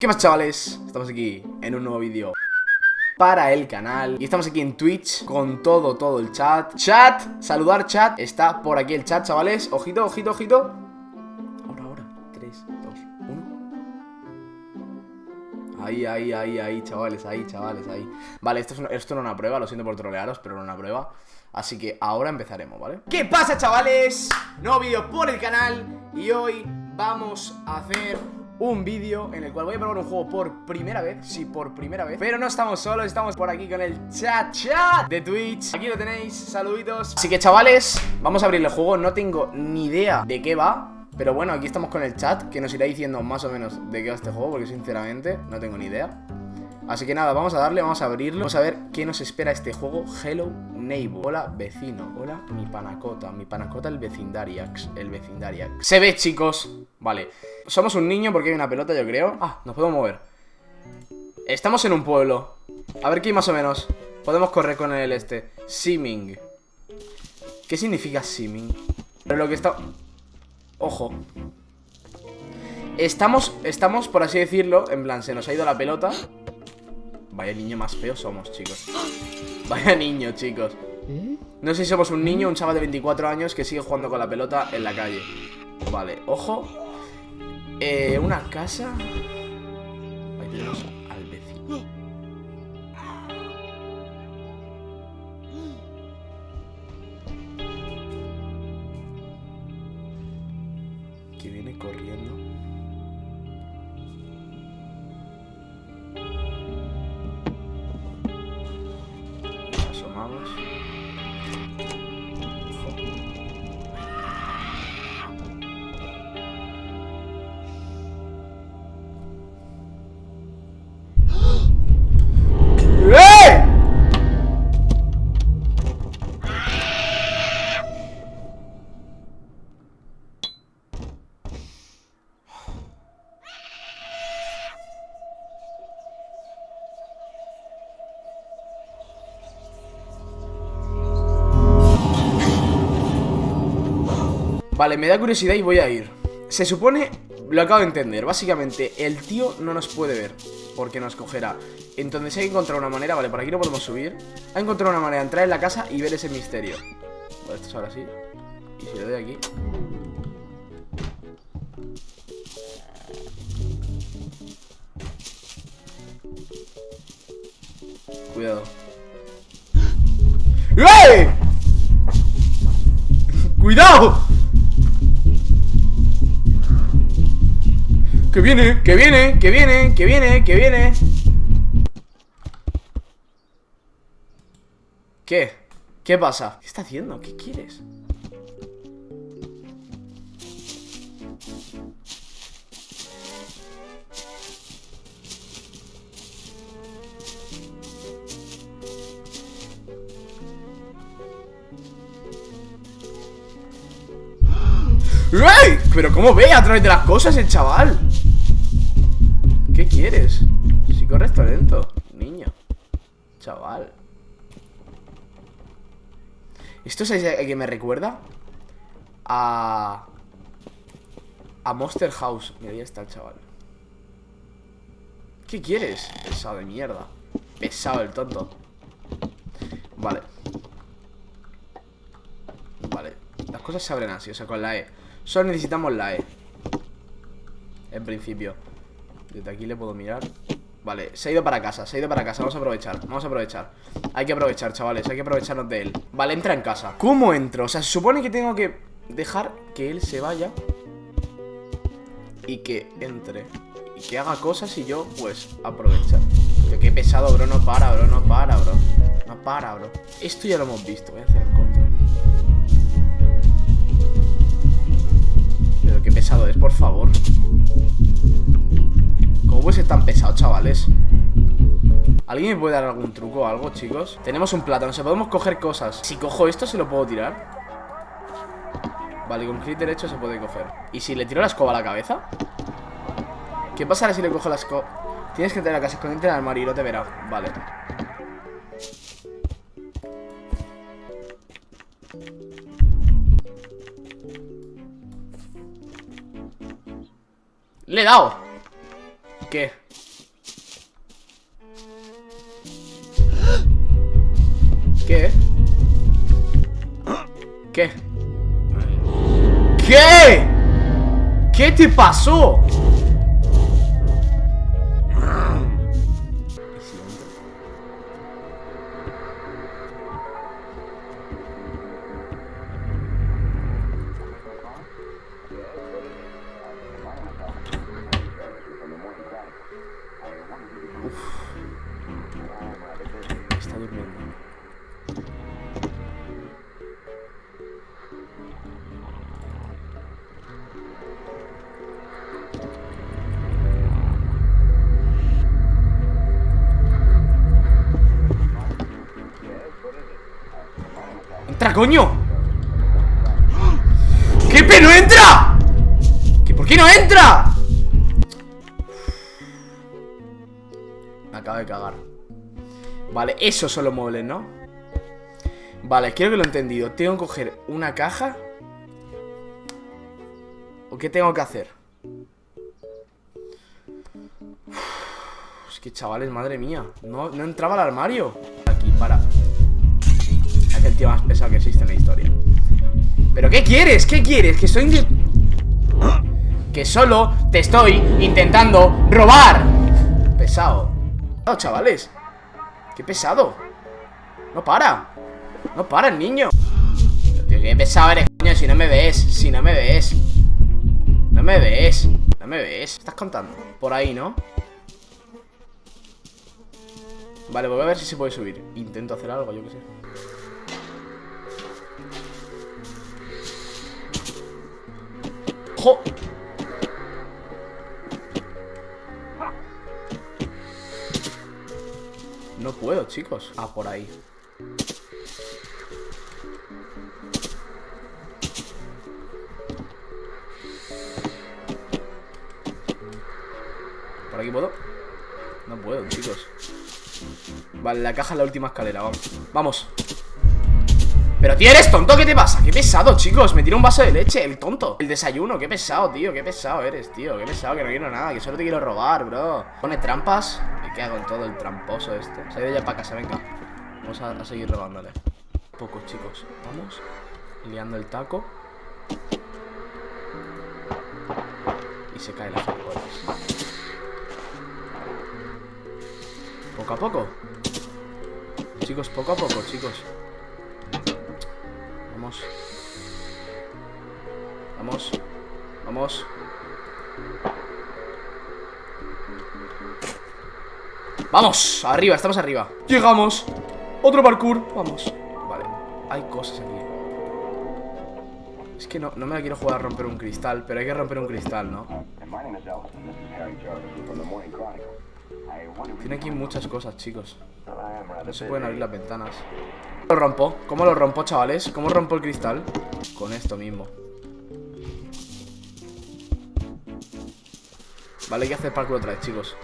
¿Qué más chavales? Estamos aquí en un nuevo vídeo para el canal Y estamos aquí en Twitch con todo, todo el chat. Chat, saludar chat. Está por aquí el chat, chavales. Ojito, ojito, ojito. Ahora, ahora. 3, 2, 1 Ahí, ahí, ahí, ahí, chavales, ahí, chavales, ahí. Vale, esto, es una, esto no es una prueba, lo siento por trolearos Pero no es una prueba. Así que ahora empezaremos, ¿vale? ¿Qué pasa, chavales? Nuevo vídeo por el canal Y hoy vamos a hacer un vídeo en el cual voy a probar un juego por primera vez Sí, por primera vez Pero no estamos solos, estamos por aquí con el chat chat de Twitch. Aquí lo tenéis, saluditos. Así que chavales, vamos a abrir el juego No tengo ni idea de qué va pero bueno, aquí estamos con el chat Que nos irá diciendo más o menos de qué va este juego Porque sinceramente no tengo ni idea Así que nada, vamos a darle, vamos a abrirlo. Vamos a ver qué nos espera este juego. Hello Neighbor. Hola vecino, hola mi panacota. Mi panacota el vecindariax El vecindariax Se ve chicos, vale. Somos un niño porque hay una pelota yo creo. Ah, nos podemos mover. Estamos en un pueblo. A ver qué más o menos. Podemos correr con el este. Simming ¿Qué significa simming? Pero lo que está... Ojo. Estamos, estamos, por así decirlo En plan, se nos ha ido la pelota Vaya niño más feo somos, chicos. Vaya niño, chicos. No sé si somos un niño un chaval de 24 años Que sigue jugando con la pelota en la calle. Vale, ojo. Eh, Una casa. Ahí tenemos al vecino Vale, me da curiosidad y voy a ir. Se supone, lo acabo de entender Básicamente, el tío no nos puede ver Porque nos cogerá. Entonces hay que encontrar una manera, vale, por aquí no podemos subir. Hay que encontrar una manera de entrar en la casa y ver ese misterio. Vale, esto es ahora sí. Y si le doy aquí. Cuidado. ¡Eh! ¡Cuidado! Que viene, que viene, que viene, que viene, que viene ¿Qué? ¿Qué pasa? ¿Qué está haciendo? ¿Qué quieres? ¡Ey! ¿Pero cómo ve a través de las cosas el chaval? ¿Qué quieres? Si corres talento, niño Chaval ¿Esto es a que me recuerda? A... A Monster House Mira, ahí está el chaval ¿Qué quieres? Pesado de mierda Pesado el tonto Vale Vale Las cosas se abren así, o sea, con la E Solo necesitamos la E. En principio. Desde aquí le puedo mirar. Vale, se ha ido para casa, se ha ido para casa. Vamos a aprovechar, vamos a aprovechar. Hay que aprovechar, chavales, hay que aprovecharnos de él. Vale, entra en casa. ¿Cómo entro? O sea, se supone que tengo que dejar que él se vaya Y que entre Y que haga cosas y yo, pues, aprovechar. Pero qué pesado, bro, no para, bro, no para, bro. No para, bro. Esto ya lo hemos visto, voy a hacer por favor ¿Cómo puede ser tan pesado, chavales? ¿Alguien me puede dar algún truco o algo, chicos? Tenemos un plátano, o sea, podemos coger cosas Si cojo esto, ¿se lo puedo tirar? Vale, con clic derecho se puede coger ¿Y si le tiro la escoba a la cabeza? ¿Qué pasará si le cojo la escoba? Tienes que tener la casa escondida en el armario y no te verá Vale Le he dado. ¿Qué? ¿Qué? ¿Qué? ¿Qué? ¿Qué te pasó? Coño! ¿Qué pe no entra? ¿Qué por qué no entra? Me acabo de cagar Vale, esos son los muebles, ¿no? Vale, quiero que lo he entendido Tengo que coger una caja ¿O qué tengo que hacer? Es que chavales, madre mía no, no entraba al armario Aquí, para más pesado que existe en la historia. ¿Pero qué quieres? ¿Qué quieres? Que estoy... Que solo te estoy intentando robar. Pesado. No, chavales. Qué pesado. No para. No para el niño qué pesado eres, coño Si no me ves Si no me ves. No me ves No me ves. Estás contando. Por ahí, ¿no? Vale, voy a ver si se puede subir. Intento hacer algo, yo qué sé ¡Jo! No puedo, chicos. Ah, por ahí. ¿Por aquí puedo? No puedo, chicos. Vale, la caja es la última escalera, vamos. Vamos pero tío, eres tonto, ¿qué te pasa? Qué pesado, chicos, me tira un vaso de leche, el tonto. El desayuno, qué pesado, tío, qué pesado eres, tío Qué pesado, que no quiero nada, que solo te quiero robar, bro. Pone trampas ¿Y qué hago en todo el tramposo este? Se ha ido ya para casa, venga. Vamos a, seguir robándole. Pocos, chicos, vamos. Liando el taco. Y se cae la gilipollas Poco a poco. Chicos, poco a poco, chicos Vamos. Vamos. Vamos. ¡Vamos! Arriba, estamos arriba ¡Llegamos! ¡Otro parkour! Vamos Vale, hay cosas aquí Es que no, no me la quiero jugar a romper un cristal Pero hay que romper un cristal, ¿no? Tiene aquí muchas cosas, chicos No se pueden abrir las ventanas ¿Cómo lo rompo? ¿Cómo lo rompo, chavales? ¿Cómo rompo el cristal? Con esto mismo Vale, hay que hacer parkour otra vez, chicos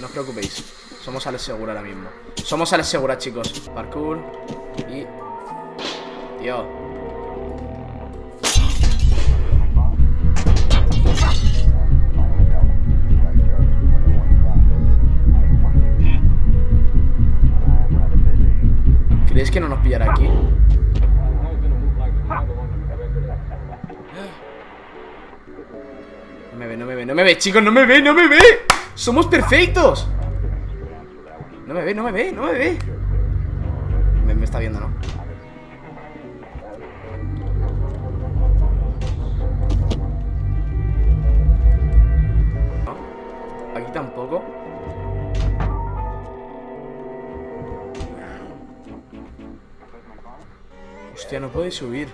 No os preocupéis Somos Alex Segura ahora mismo Somos Alex Segura, chicos Parkour Y... Tío ¿Crees que no nos pillará aquí? No me ve, no me ve, no me ve, chicos, no me ve, no me ve ¡Somos perfectos! No me ve, no me ve, no me ve Me, me está viendo, ¿no? Aquí tampoco Hostia, no puede subir.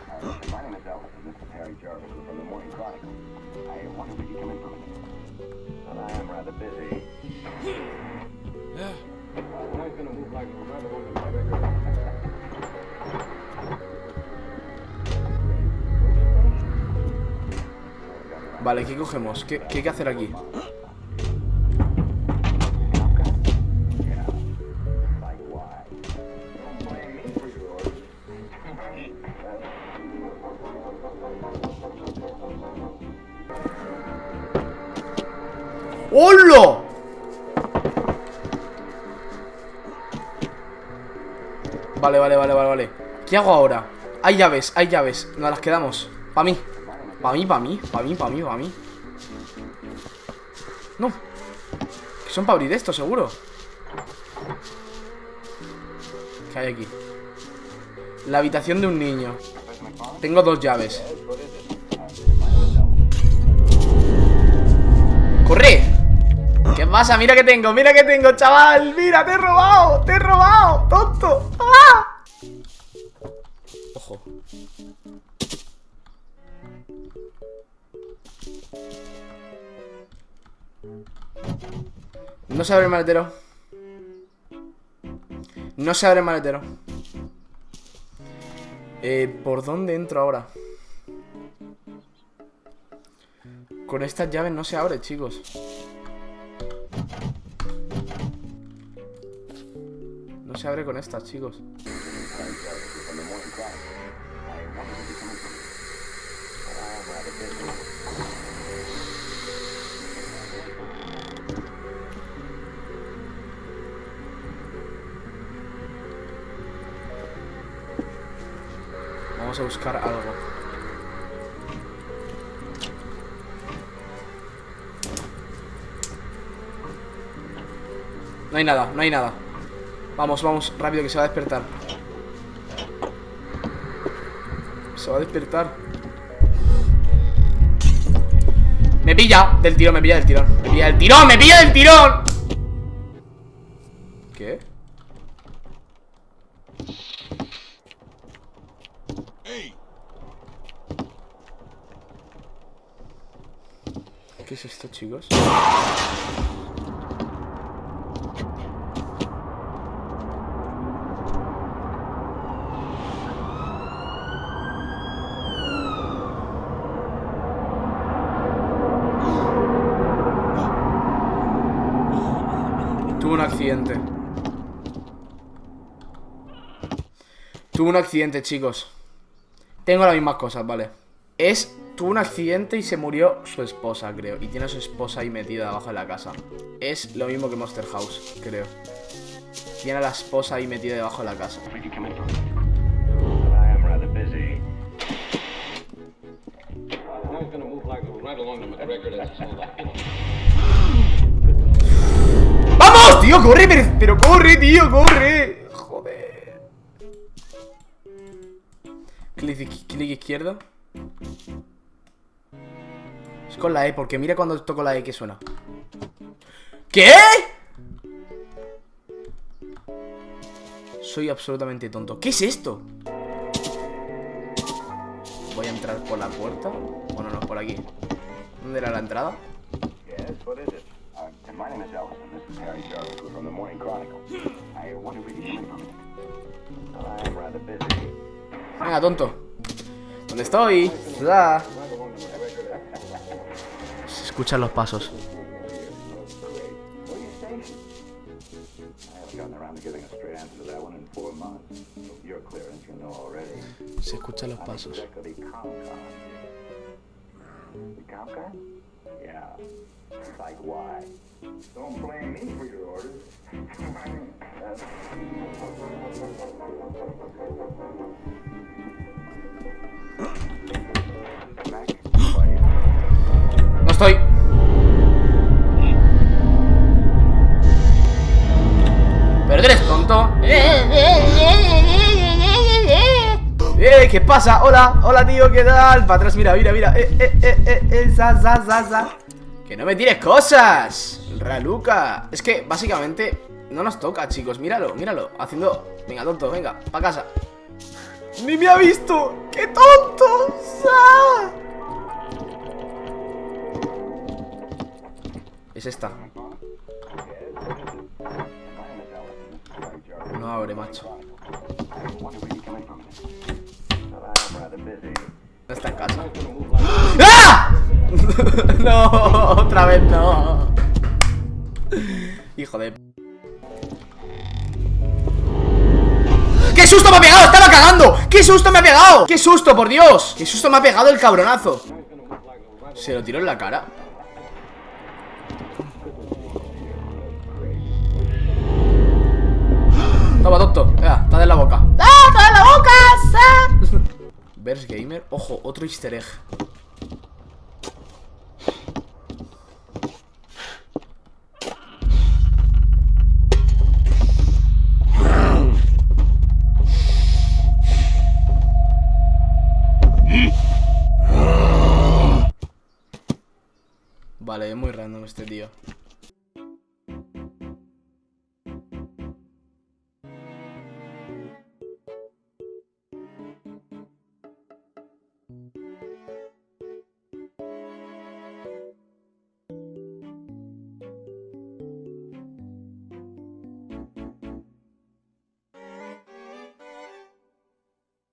Vale, ¿qué cogemos? ¿Qué, ¿Qué hay que hacer aquí? ¡Hola! Vale, vale, vale, vale, vale. ¿Qué hago ahora? Hay llaves, hay llaves. Nos las quedamos. Pa' mí. Pa' mí, pa' mí, pa' mí, pa' mí, pa' mí. No. Que son para abrir esto, seguro. ¿Qué hay aquí? La habitación de un niño. Tengo dos llaves pasa? Mira que tengo, mira que tengo, chaval Mira, te he robado, te he robado Tonto ¡Ah! Ojo No se abre el maletero No se abre el maletero eh, ¿Por dónde entro ahora? Con estas llaves no se abre, chicos se abre con estas, chicos. Vamos a buscar algo. No hay nada, no hay nada Vamos, vamos, rápido que se va a despertar. Se va a despertar. Me pilla del tirón, me pilla del tirón. Me pilla del tirón, me pilla del tirón. ¿Qué? ¿Qué es esto, chicos? Tuve un accidente. Tuve un accidente, chicos. Tengo las mismas cosas, vale. Es, tuvo un accidente y se murió su esposa, creo. Y tiene a su esposa ahí metida debajo de la casa. Es lo mismo que Monster House, creo. Tiene a la esposa ahí metida debajo de la casa corre, pero, corre, tío, corre. Joder. Clic, clic izquierdo Es con la E, porque mira cuando toco la E que suena. ¿Qué? Soy absolutamente tonto. ¿Qué es esto? Voy a entrar por la puerta Bueno, no, por aquí ¿Dónde era la entrada? My name is Ellison. This is Harry Jarvis. We're from the Morning Chronicle. I wonder if you can from me. I'm rather busy. Venga, tonto. ¿Dónde estoy? Da. Se escuchan los pasos. Se escuchan los pasos. Like why? Don't blame me for your orders. no estoy. Pero eres tonto. ¡Eh! ¿Qué pasa? Hola, hola tío, ¿qué tal? Para atrás, mira, mira, mira. Eh, eh, eh, eh, eh, za, za, za, za. ¡Que no me tires cosas! Raluca Es que, básicamente, no nos toca, chicos Míralo, míralo, haciendo... Venga, tonto, venga, pa' casa ¡Ni me ha visto! ¡Qué tonto! Es esta ¡Qué susto me ha pegado! ¡Estaba cagando! ¡Qué susto me ha pegado! ¡Qué susto, por Dios! ¡Qué susto me ha pegado el cabronazo! Se lo tiró en la cara Toma, tonto Venga, está en la boca. ¡Ah! ¡Toda en la boca! ¡Ah! Verse Gamer. Ojo, otro easter egg. Vale, es muy random este tío.